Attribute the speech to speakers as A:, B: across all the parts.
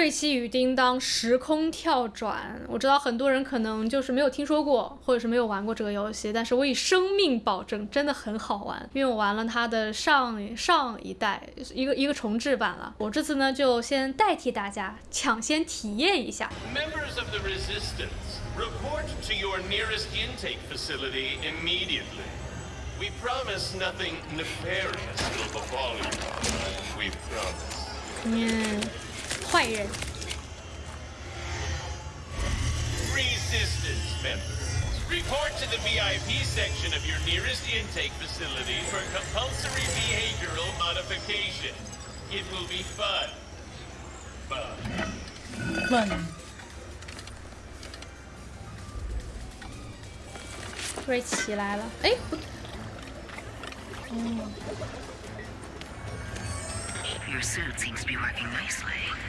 A: 瑞奇与叮当时空跳转，我知道很多人可能就是没有听说过，或者是没有玩过这个游戏，但是我以生命保证，真的很好玩，因为我玩了它的上上一代一个一个重置版了。我这次呢就先代替大家抢先体验一下。
B: Members of the Resistance, report to your nearest intake facility immediately. We promise nothing nefarious will befall you. We promise.
A: 嗯，坏人。
B: Resistance members, report to the VIP section of your nearest intake facility for compulsory behavioral modification. It will be fun. Fun.
C: 问，
A: 瑞奇来了，哎，不
D: Your suit seems to be working nicely, blending right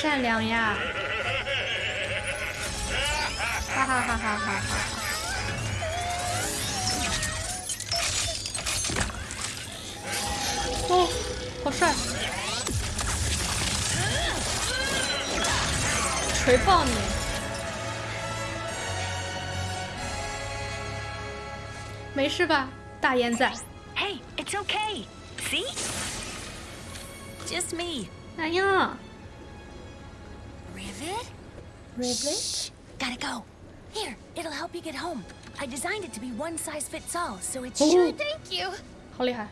A: 善良呀！哈哈哈哈哈哈！哦，好帅！锤爆你！没事吧，大烟仔
E: ？Hey, it's okay. See? Just me.
A: 哎呀
E: ，Rivet， Gotta go. Here, it'll help you get home. I designed it to be one size fits all, so it
A: Oh.
E: should. Thank you.
A: 好厉害！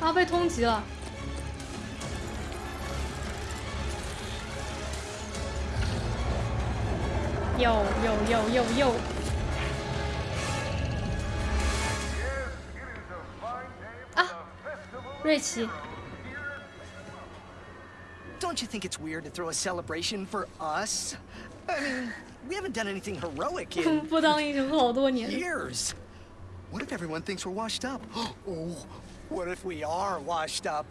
A: 啊，被通缉了。有有有有有， 瑞奇。
F: Don't you think it's weird to throw a celebration for us? I mean, we haven't done anything heroic in years. What if everyone thinks we're washed up? Oh, what if we are washed up?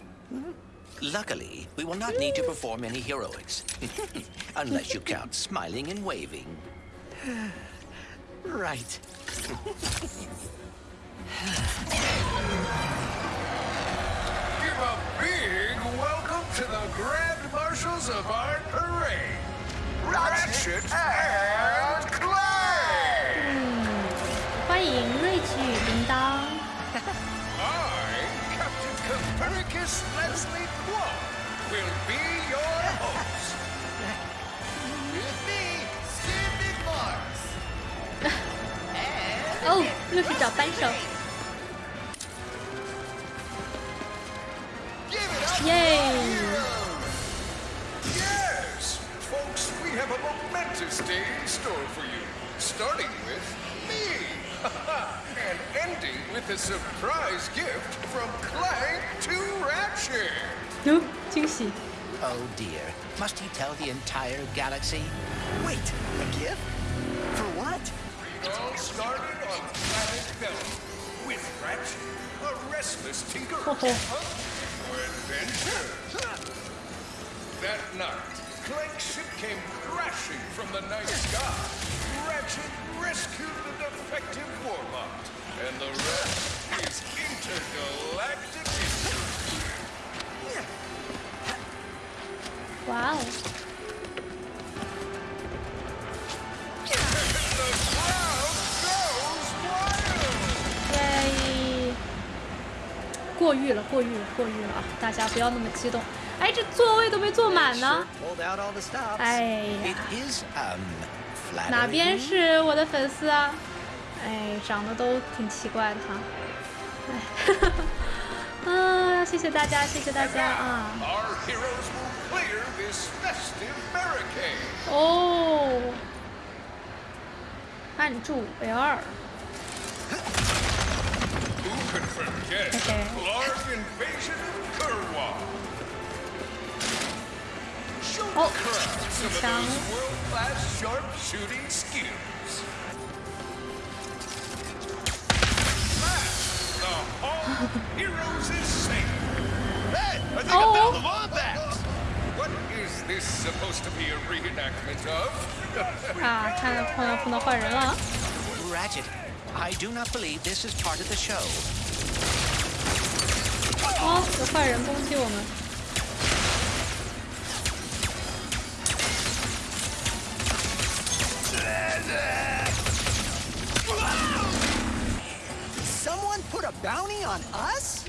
G: Luckily, we will not need to perform any heroics. Unless you count smiling and waving.
F: Right.
H: big welcome to the Grand Marshals of Art Parade, Ratchet, Ratchet and Clank! I, Captain Copernicus Leslie Qwark, will be your host. With me, Steve Mars.
A: 哦，又是找扳手。
H: Oh,
A: Yay!
H: Yes! Folks, we have a momentous day in store for you. Starting with me. and ending with a surprise gift from Clank to Ratchet.
A: Nope, Tinksy.
G: Oh dear. Must he tell the entire galaxy?
F: Wait, a gift? For what?
H: It all started on planet Bella with Ratchet, a restless tinker. To adventure. That night, Clank's ship came crashing from the night sky. Ratchet rescued the defective and the rest is intergalactic.
A: 哇过誉了，过誉了，过誉了啊！大家不要那么激动。哎，这座位都没坐满呢。哎呀，哪边是我的粉丝啊？哎，长得都挺奇怪的哈。哈 哈，谢谢大家，谢谢大家啊。哦，按住
H: L 二。Yes,
A: okay.
H: large invasion of Kerwan. Show
A: oh.
H: the crowd some of those world-class sharpshooting skills. Smash the Hall Heroes is safe.
B: Hey, I think
A: oh.
B: I found the Lombax.
H: What is this supposed to be a reenactment of?
A: ah, 看来碰到碰到坏人了。
G: Ratchet, I do not believe this is part of the show.
A: 哦，有坏人攻击我们。
F: Someone put a bounty on us?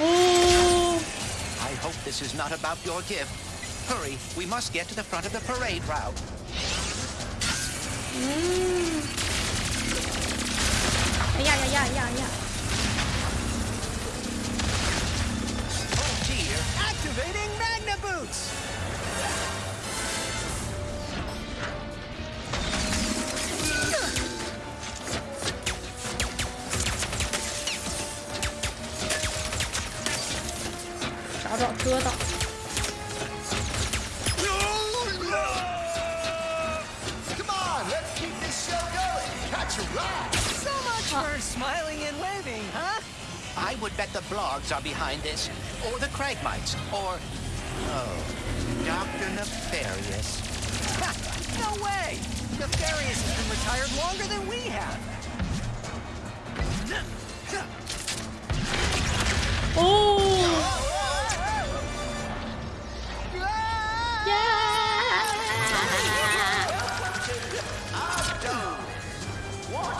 A: 哦，
G: I hope this is not about your gift. Hurry, we must get to the front of the parade route.
F: 아니야
A: 아니야
F: 아니야 아니야 Activating Magna Boots! Chào đọ cưa tao for smiling and waving, huh?
G: I would bet the Blargs are behind this, or the Cragmites, or... Oh, Dr. Nefarious.
F: Ha, no way! Nefarious has been retired longer than we have.
A: 哦，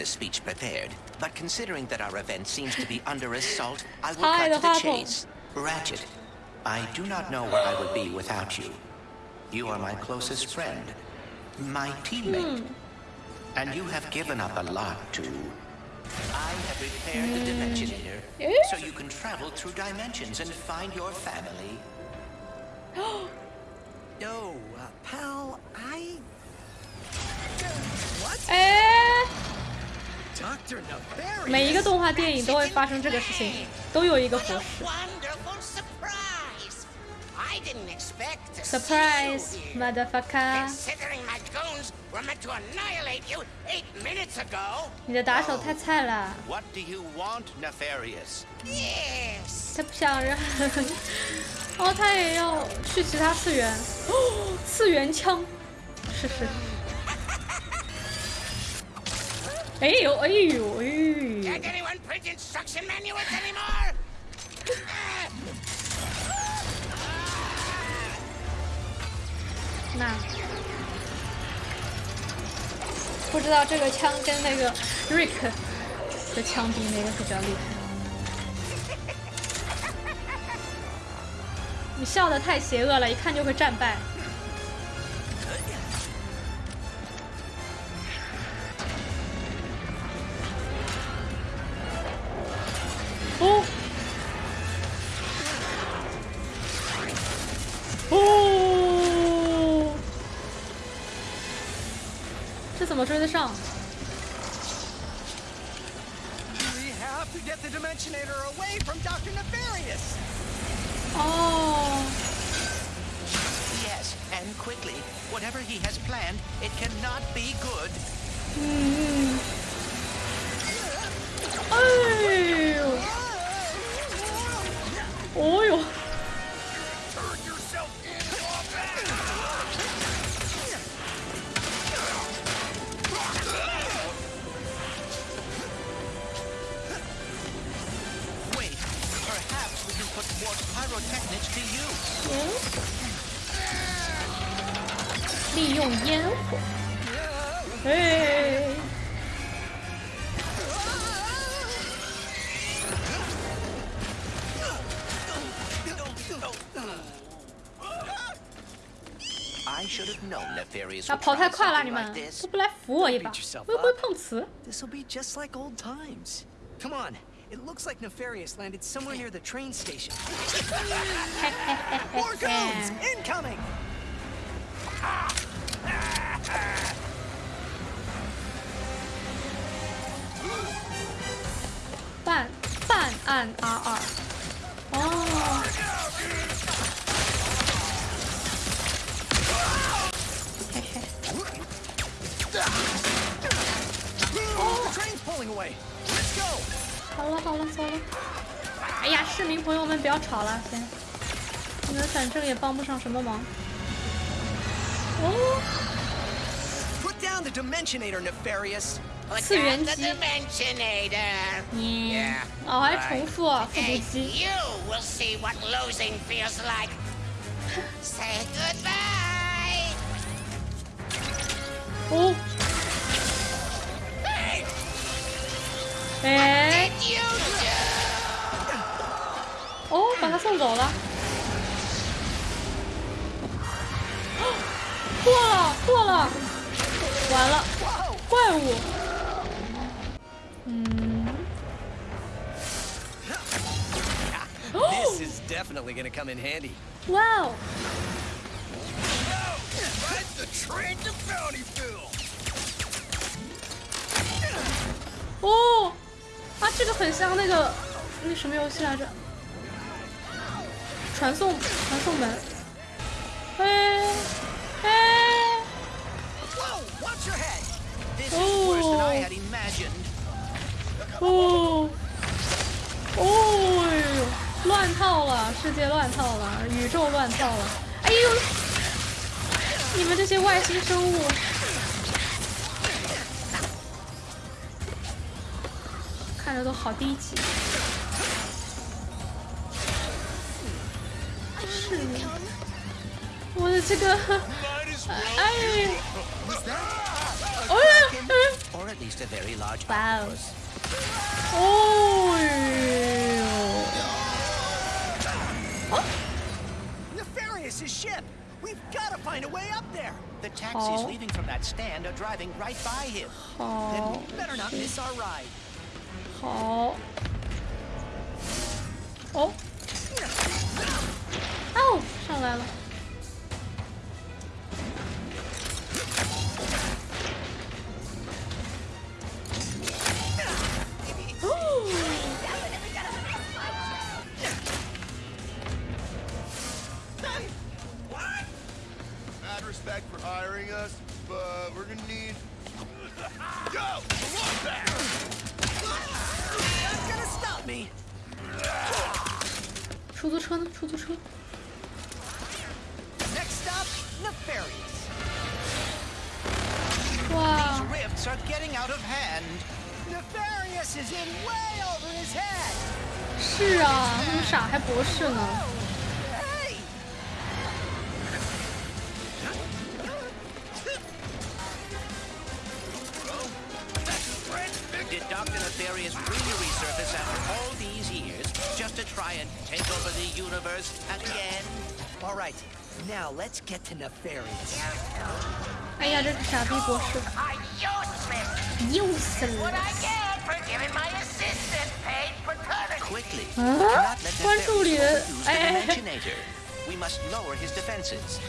G: had a speech prepared, but considering that our event seems to be under assault, I will
A: Hi,
G: cut to the chase. Ratchet, I do not know where I would be without you. You are my closest friend, my teammate, and you have given up a lot to. I have repaired the Dimensionator,
A: Eh?
G: so you can travel through dimensions and find your family.
F: Yo, uh, pal, I... What?
A: 哎
F: ，Dr. Nefarious?
A: 每一个动画电影都会发生这个事情，都有一个师。
C: wonderful surprise! Ago.
A: 你的打手太菜了
G: ，What do you want, Nefarious?
C: Yes.
A: 他不想让。哦，他也要去其他次元。哦，次元枪，是是。哎呦哎呦哎
C: Can't
A: 呦
C: ！anyone print instruction manuals anymore?
A: 那不知道这个枪跟那个 Rick 的枪比哪个比较厉害？你笑得太邪恶了，一看就会战败。啊，跑太快了，你们都不来扶我一把又不会碰瓷。
F: This will be just like old times. Come on. It looks like Nefarious landed somewhere near the train station. More goons! Incoming!
A: 朋友们不要吵了，先。你们反正也帮不上什么忙。哦，
F: Put down the Dimensionator, Nefarious!
C: Put
A: 次元
C: down the
A: 机，
C: Dimensionator.
A: 嗯，哦，还重复啊复读
C: And
A: 机。
C: you will see what losing feels like. Say goodbye.
A: 哦，哎，
C: Did you do?
A: 哦，把他送走了。哦破了，破了，完了，怪物。嗯
F: ，This is definitely gonna come in handy.
A: 哇哦
H: ，Ride the train to Bountyville!
A: 哦，啊，这个很像那个那什么游戏来着？传送传送门，哎哎，哦哦。哦！乱套了，世界乱套了，宇宙乱套了！哎呦，你们这些外星生物，看着都好低级。
B: Hmm.
A: wanted
G: to go.
A: I. Oh, yeah.
G: Or at least a very large.
A: Wow.
G: Octopus.
A: Oh. Yeah. Oh.
F: Nefarious' ship. We've got to find a way up there.
G: The taxis
A: oh.
G: leaving from that stand are driving right by him.
A: Oh.
F: Then we better not miss our ride.
A: Oh. Oh. 哦，上来了。是啊，那么傻还博士呢？
F: Hey!
G: Nefarious really resurface after all these years just to try and take over the universe again?
F: All right, now let's get to Nefarious.
A: 哎呀，这是傻逼博士
C: Are useless.
A: ，useless。
G: overuse the
A: 哎
G: Dimensionator. Eh. We must lower his. Defenses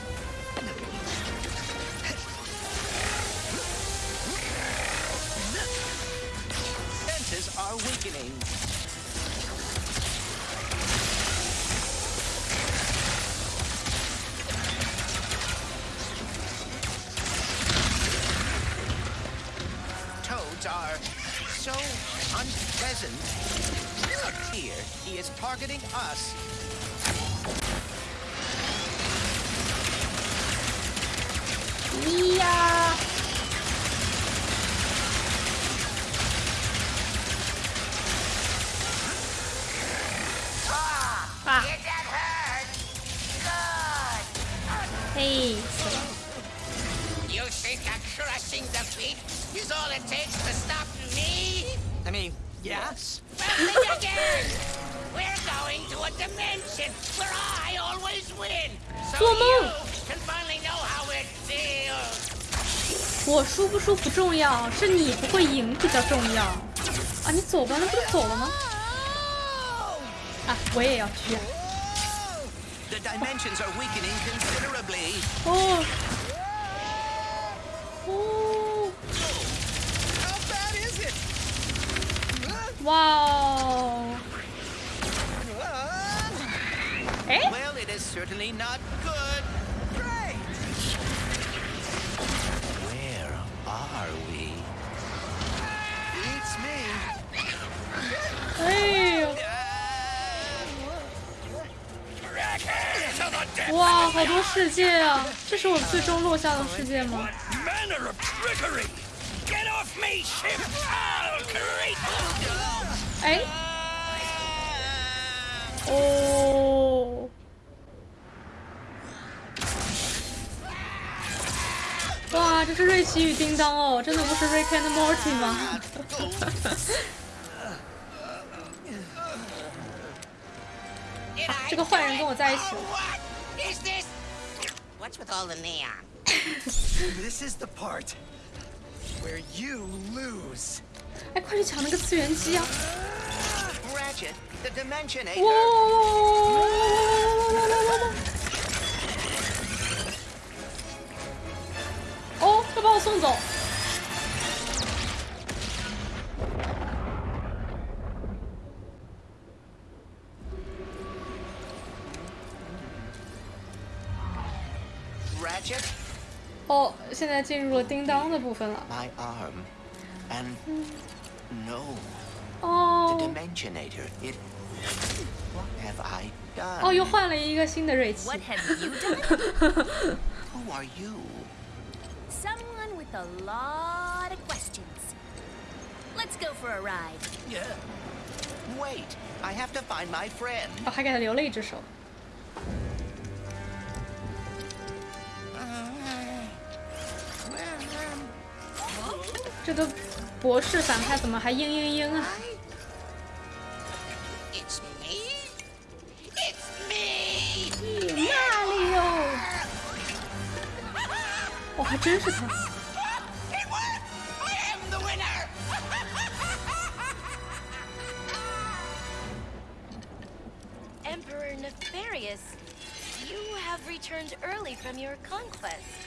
G: He is targeting us.
A: Yeah. Ah!
C: Did that hurt? Good!
A: Hey.
C: You think a crushing defeat is all it takes to stop me?
F: I mean, yes.
C: yes. Again! We're going to a dimension where I always win. So you can finally know how it feels.
A: 我舒不舒服重要，是你不会赢比较重要。啊，你走吧，那不就走了吗？啊，我也要去。
G: The dimensions are weakening considerably.
A: 哦。哦?哇哦！哎，
G: Well, it is certainly not good.
F: Great!
G: Where are we?
F: Beats me.
A: 哎呦！哇，好多世界啊！这是我最终落下的世界吗？
H: Manner of trickery! Get off me, ship! I'll create
A: 哎， 哦，哇，这是瑞奇与叮当哦，真的不是 Rick and Morty 吗？啊这个坏人跟我在一起?
C: What's with all the neon?
F: This is the part where you lose.
A: 哎，快去抢那个次元机啊哇！哦，要把我送走。
G: Ratchet,
A: 哦，现在进入了叮当的部分了。
G: my arm. And no, the
A: 哦
G: Dimensionator. It. What have I done?
A: 哦，又换了一个新的瑞奇。
E: What have you done?
G: Who are you?
E: Someone with a lot of questions. Let's go for a ride.
G: Yeah. Wait, I have to find my friend.
A: 哦，还给他留了一只手。这个 博士反派怎么还嘤嘤嘤啊？
C: It's me? It's me!
A: 哪里哟？哦，还真是他。
C: It worked! I am the winner!
I: Emperor Nefarious, you have returned early from your conquest.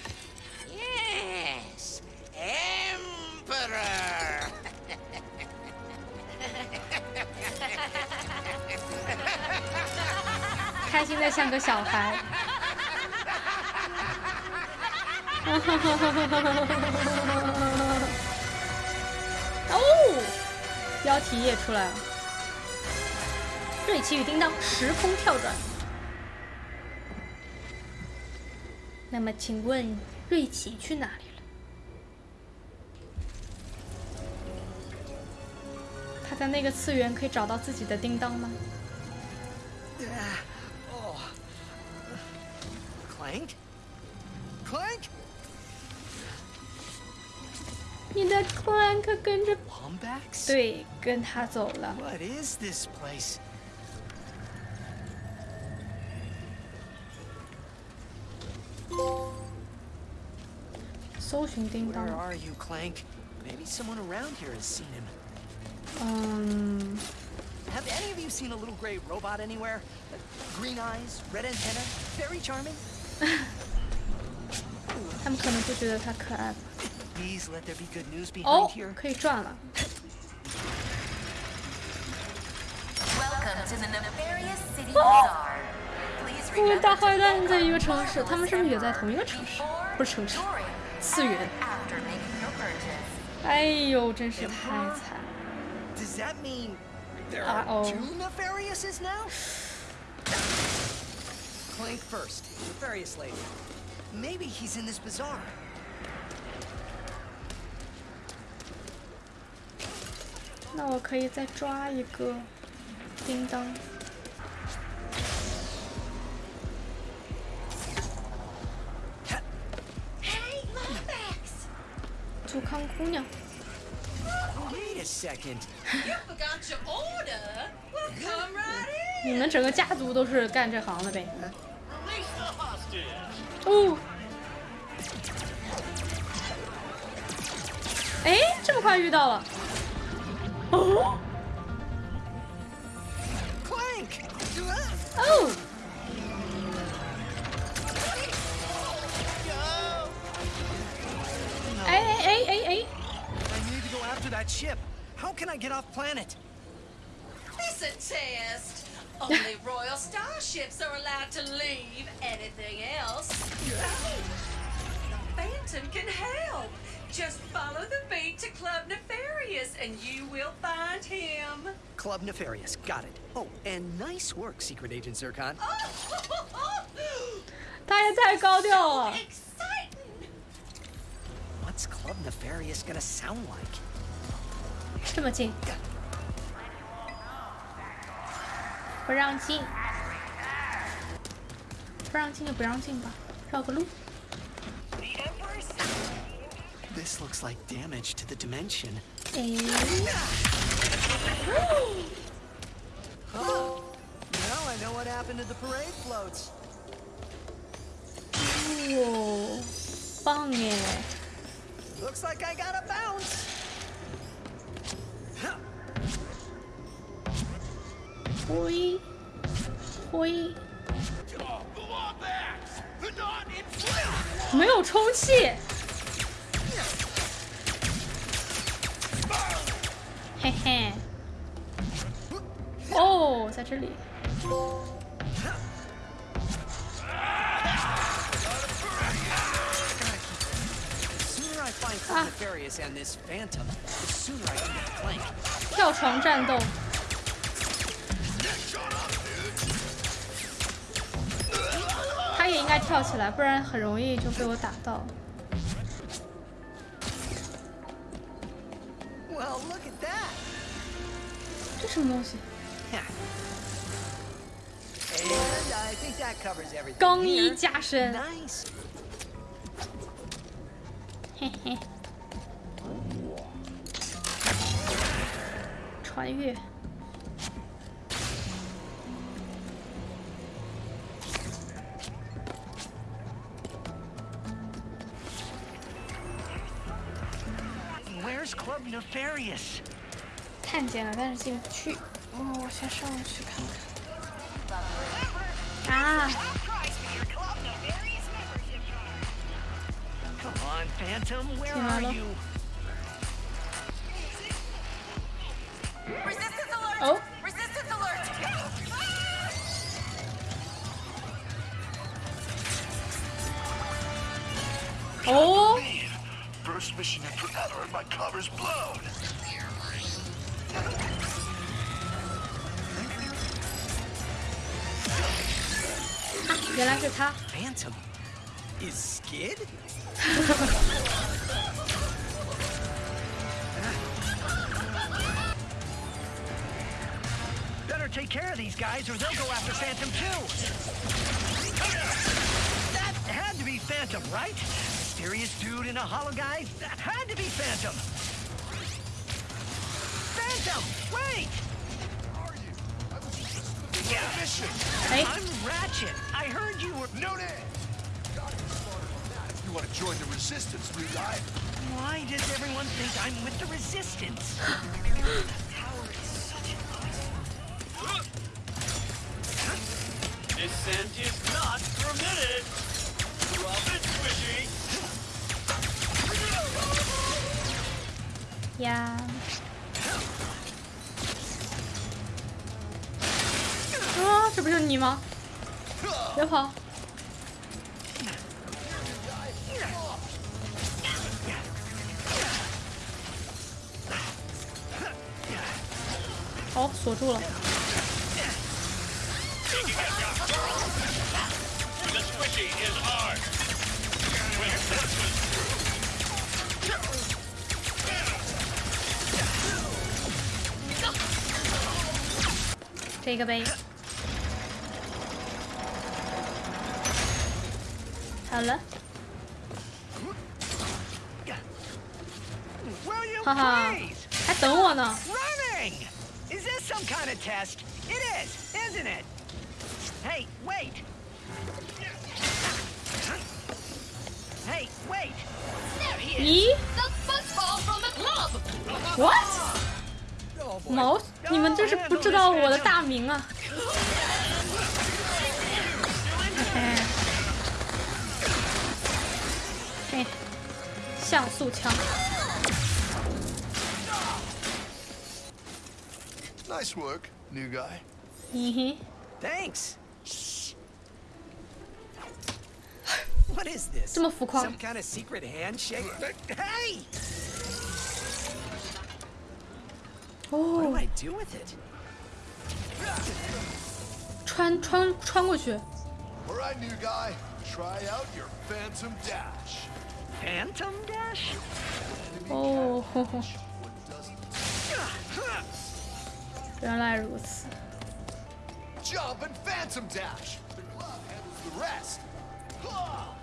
A: 像个小孩。哦，标题也出来了。瑞奇与叮当时空跳转。那么，请问瑞奇去哪里了？他在那个次元可以找到自己的叮当吗？
F: Clank? Clank?
A: 你的 Clank 跟着
F: Palm comebacks?
A: 对，跟他走了。
F: What is this place?
A: 搜寻叮
F: Where
A: 当，
F: are you, Clank? Maybe someone around here has seen him.
A: 嗯，
F: Have any of you seen a little gray robot anywhere? Uh, Green eyes, red antenna, very charming.
A: 他们可能就觉得他可爱吧。哦，可以转了。因，
D: 哦
A: 大坏蛋在一个城市，他们是不是也在同一个城市？不是城市，次元。哎呦，真是太惨
F: 了。啊哦。First, Nefarious later. Maybe he's in this bazaar.
A: 那我可以再抓一个叮当。杜康姑娘
F: ，Wait a second.
C: You forgot your order? Well, come right in.
A: 你们整个家族都是干这行的呗？
B: Release the hostage!
A: 哦。哎，这么快遇到了？哦
F: Clank! Uh,
A: 哦，哎哎哎哎哎，
F: I need to go after that ship. How can I get off planet?
C: It's a test. Only royal starships are allowed to leave. Anything else? The Phantom can help. Just follow the beat to Club Nefarious and you will find him.
F: Club Nefarious, got it. Oh, and nice work, Secret Agent Zircon.
A: 他也太高调了。
C: Exciting!
F: What's Club Nefarious gonna sound like?
A: 这么近， 不让进，不让进就不让进吧，绕个路。
F: This looks like damage to the dimension.
A: 哎，
F: Oh, now I know what happened to the parade floats.
A: 哦，棒耶！
F: Looks like I got a bounce.
A: 灰灰。没有充气。嘿嘿，哦，在这里。
F: 啊！
A: 跳床战斗。应该跳起来，不然很容易就被我打到。这什么东西？钢衣加身。嘿嘿。穿越。看见了，但是进不去。哦，我先上去看看。啊！
F: Come on, Phantom, where
J: mission in forever and my cover's blown.
F: Phantom is Skid? Better take care of these guys or they'll go after Phantom too. That had to be Phantom, right? Mysterious dude in a hollow guy? That had to be Phantom. system! Wait!
J: Mission!
A: Hey.
F: I'm Ratchet. I heard you were.
J: No name! You want to join the resistance, new guy?
F: Why does everyone think I'm with the resistance? Power is such an
B: Descent is not permitted.
A: 呀。啊，这不就是你吗？别跑！哦，锁住了。
F: Will you
A: 哈哈
F: please?，
A: 还等我呢。
F: Running! Is this some kind of test? It is, isn't it? Hey, wait! Hey, wait!
I: There he is.
A: 咦
I: The football from the club.
A: ？What？毛， 你们真是不知道我的大名啊！哎，嘿，像素枪。
J: Nice work, new guy.
A: 嘿嘿
K: ，Thanks. What is this?
A: 这么浮夸
K: Some kind of secret handshake? Hey!
A: 哦，
K: I do with it?
A: 穿穿穿过去。
J: All right, new guy. Try out your Phantom Dash.
F: Phantom Dash?
A: 哦，吼吼原来如此。
J: Jump and Phantom Dash. The glove handles the rest. Ah!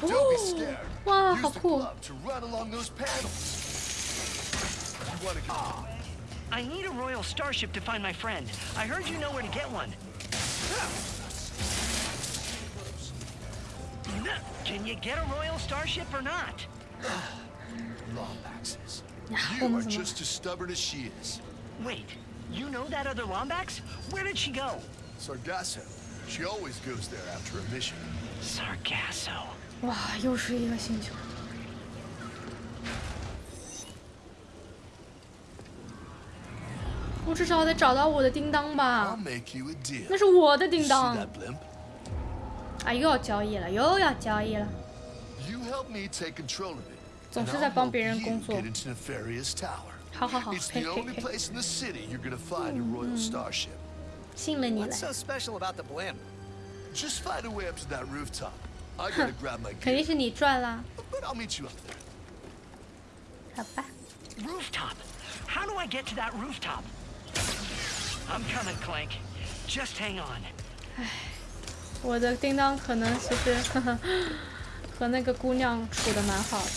J: Don't be scared.
A: Wow,
J: Use
A: how
J: cool. to run along those panels. You ah.
F: I need a royal starship to find my friend. I heard you know where to get one. Can you get a royal starship or not?
J: Lombaxes. You are just as stubborn as she is.
F: Wait, you know that other Lombax? Where did she go?
J: Sargasso. She always goes there after a mission.
F: Sargasso.
A: 哇，又是一个星球。我至少得找到我的叮当吧，那是我的叮当。啊，又要交易了，又要交易了。总是在帮别人工作。好好好，
J: 嘿嘿嘿。
A: 信了你了。
K: What's so special about the blimp?
J: Just find a way up to that rooftop. 哼，
A: 肯定是你赚啦。好吧。
F: Rooftop. How do I get to that rooftop? I'm coming, Clank. Just hang on.
A: 哎，我的叮当可能其实和那个姑娘处的蛮好的。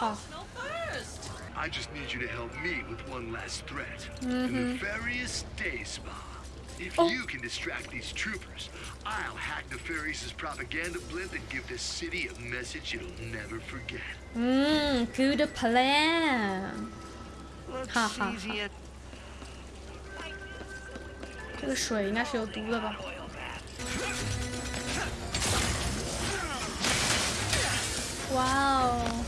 I: upgrade
A: Ha,
I: your
A: ha, ha.
I: arsenal first.
J: I just need you to help me with one last threat. The Nefarious Day Spa. If
A: Oh.
J: you can distract these troopers, I'll hack Nefarious's propaganda blimp and give this city a message it'll never forget.
A: 嗯，good plan。
F: Looks
A: Ha, ha,
F: easy at
A: 这个水应该是有毒的吧？哇哦！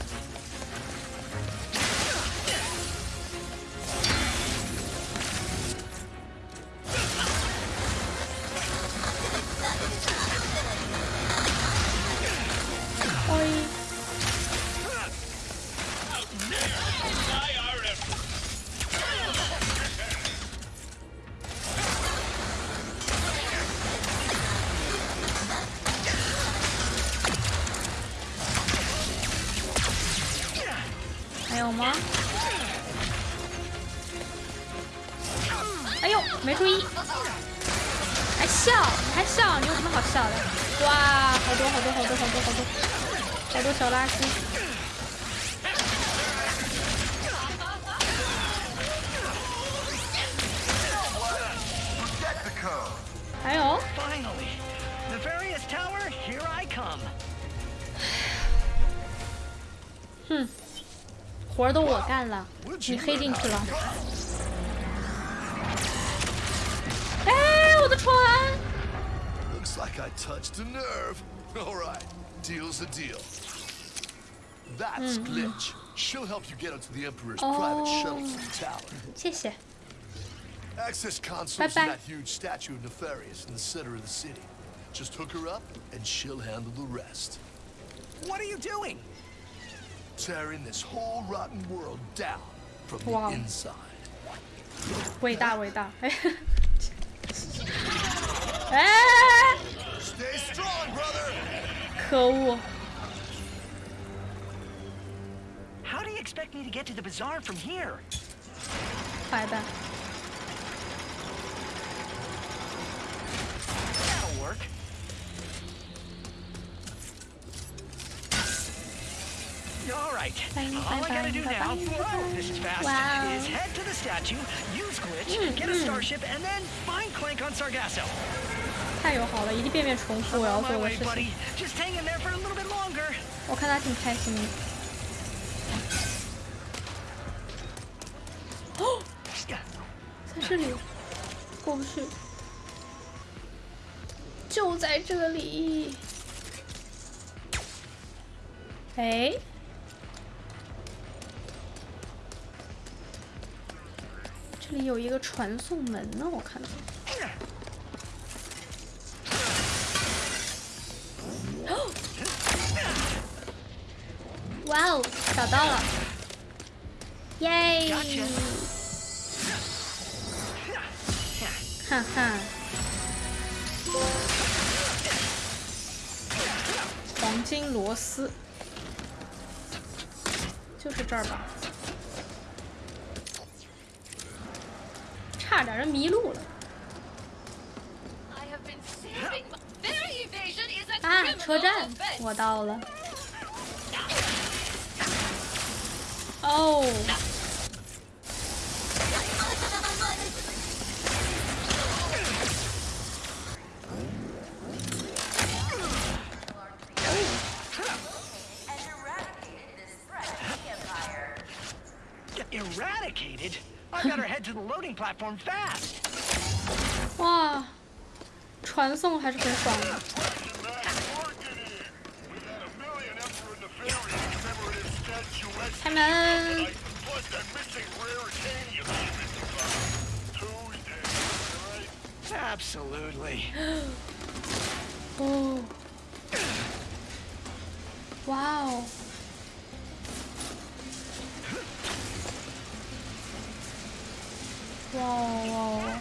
A: with. Oh.
F: Finally, the Nefarious tower, here I come. Hmm.
A: 哼，活儿都我干了，你黑进去了。哎，我的船
J: ！Looks like I touched a nerve. All right, deal's a deal. That's Glitch. She'll help you get onto the Emperor's private shuttle to the tower.
A: 谢谢。
J: Access console's
A: Bye-bye.
J: in that huge statue of Nefarious in the center of the city. Just hook her up, and she'll handle the rest.
L: What are you doing?
J: Tearing this whole rotten world down from the
A: Wow.
J: inside.
A: 伟大伟大！哎，哎，
J: Stay strong, brother!
A: 可恶！
F: expect me to get to the bazaar from here?
A: 坏蛋！
F: That'll work. All right.
A: Bang,
F: All
A: bang,
F: I gotta
A: bang,
F: do
A: bang,
F: now,
A: bang,
F: whoa,
A: bang.
F: this is fast,
A: Wow.
F: is head to the statue, use glitch,
A: Mm,
F: get a
A: mm.
F: starship, and then find Clank on Sargasso.
A: 太友好了，一遍遍重复我要
F: On
A: 做
F: my
A: 的
F: way,
A: 事
F: buddy.
A: 情。
F: Just hang in there for a little bit longer.
A: 我看他挺开心的。 哦，在这里，过不去，就在这里。哎，这里有一个传送门呢，我看到。哇哦，找到了！耶！哈哈！黄金螺丝，就是这儿吧？差点儿迷路了。啊，车站，我到了。哦。传送还是很爽的。 开门！
F: Absolutely.
A: 哦，哇哦！哇哦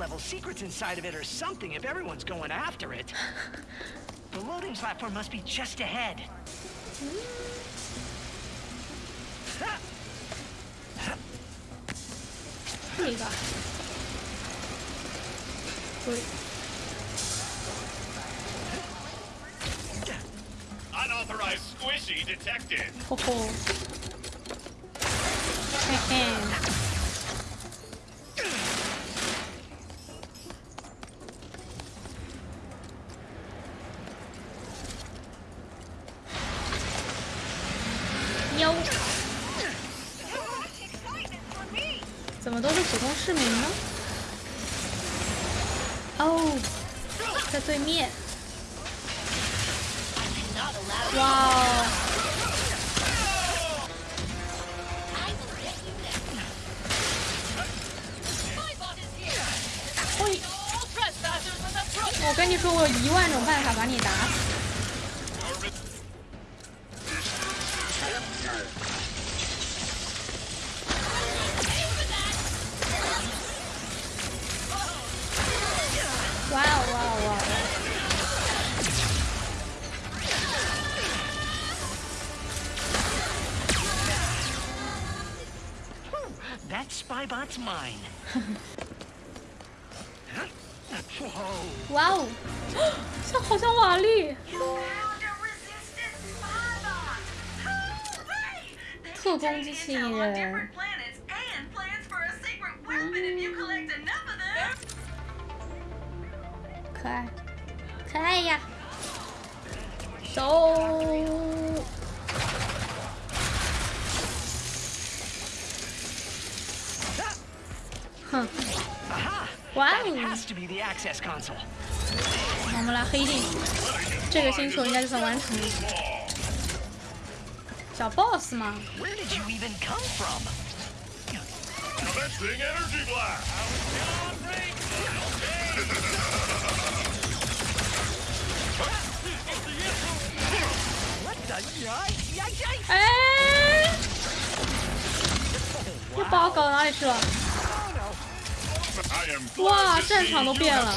F: level secrets inside of it or something if everyone's going after it. the loading platform must be just ahead.
B: Unauthorized squishy detected.
A: Ho ho. 哇哦，这好像瓦力！特工机器人，可爱，可爱呀，走。哇哦。我们来黑进这个星球应该就算完成了。小 boss
M: 吗？
A: 哎！又把我搞到哪里去了？哇战场都变了。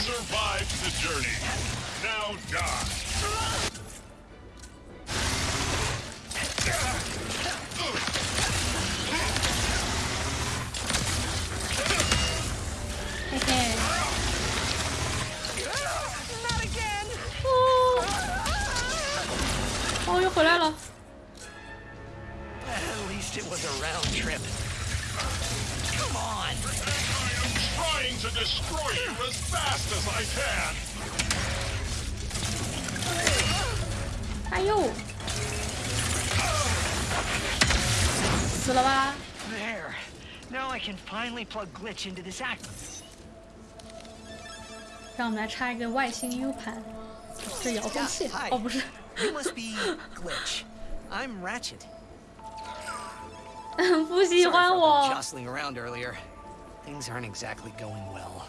A: 呦，死了吧
M: ？There. Now I can finally plug glitch into this act.
A: 让我们来插一个外星 U 盘，这遥控器哦，不是
F: ，You must be Glitch. I'm Ratchet.
A: 不喜欢我。
F: jostling around earlier. Things aren't exactly going well,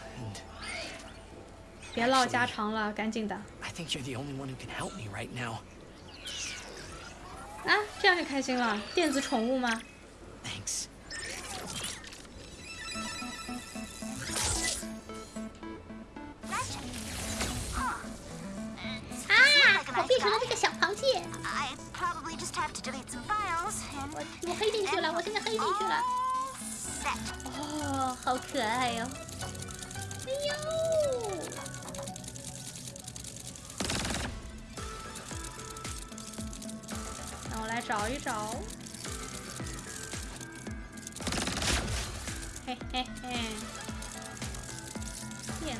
A: 别唠家常了，赶紧的。
F: I think you're the only one who can help me right now.
A: 啊，这样就开心了，电子宠物吗
F: ？Thanks。
E: 啊，我变成了这个小螃蟹。
N: 我
E: 我黑进去了，我现在黑进去了。哦，好可爱哟、哦！哎呦！
A: 我来找一找。嘿嘿嘿，电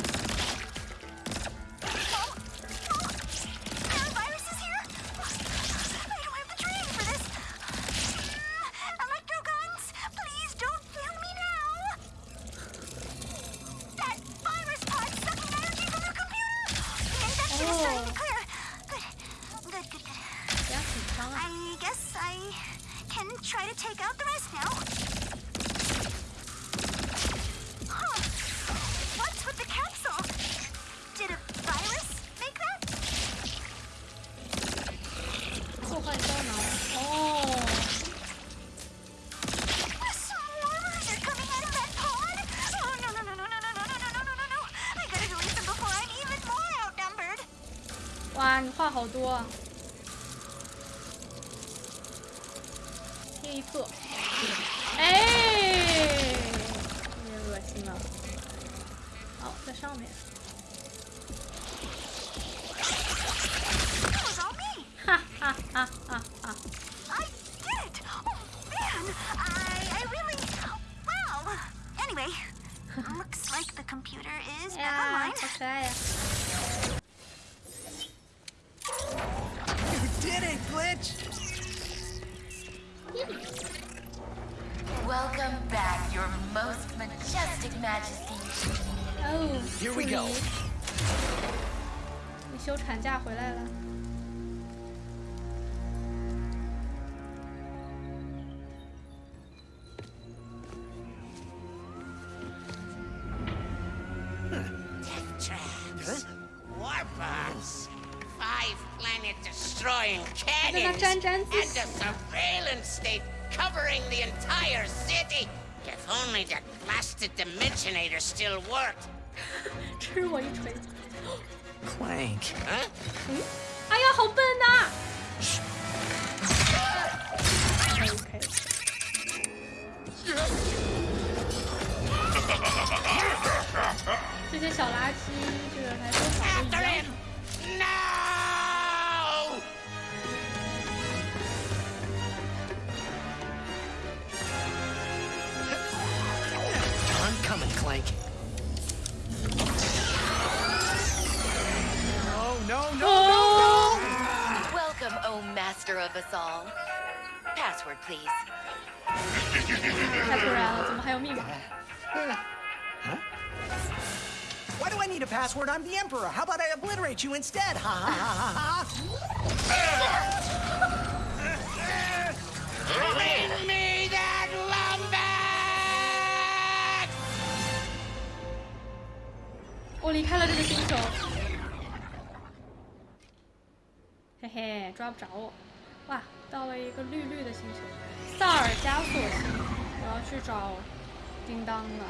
A: 好多啊。
F: Here we go.
A: 你休产假回来了。
C: Traps. Warbots. Five planet destroying
A: 跟他
C: cannons.
A: 沾沾自
C: And
A: 喜
C: a。surveillance state covering the entire city. If only that blasted Dimensionator still worked.
A: 吃我一锤。
F: Clank.
C: Huh?
A: 哎呀，好笨呐、
O: of us all. Password, please.
F: Why do I need a password? I'm the Emperor. How about I obliterate you instead? Ha ha ha ha
C: Bring me that Lombax!
A: 我离开了这个星球。嘿嘿，抓不着我。哇，到了一个绿绿的星球，萨尔加索星。我要去找叮当了。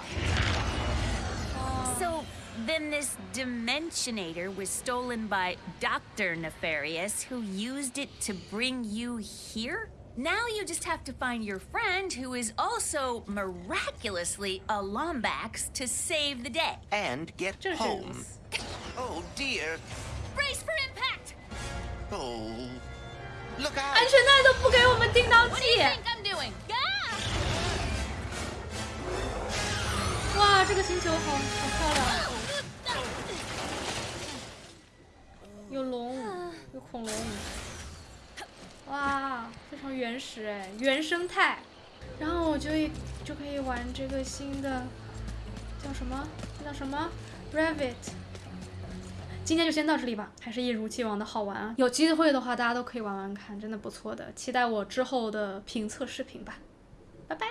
A: 哦
E: So then this Dimensionator was stolen by Dr. Nefarious, who used it to bring you here? Now you just have to find your friend, who is also miraculously a Lombax, to save the day.
G: And get
A: 这是
G: home. Oh dear.
E: Brace for impact!
G: Oh.
A: 安全带都不给我们叮当
E: What do you
A: 系。
E: think I'm doing? Ah!
A: 哇，这个星球好好漂亮，有龙，有恐龙，哇，非常原始哎，原生态。然后我就就可以玩这个新的，叫什么？这叫什么？Revit。今天就先到这里吧，还是一如既往的好玩啊！有机会的话，大家都可以玩玩看，真的不错的。期待我之后的评测视频吧，拜拜。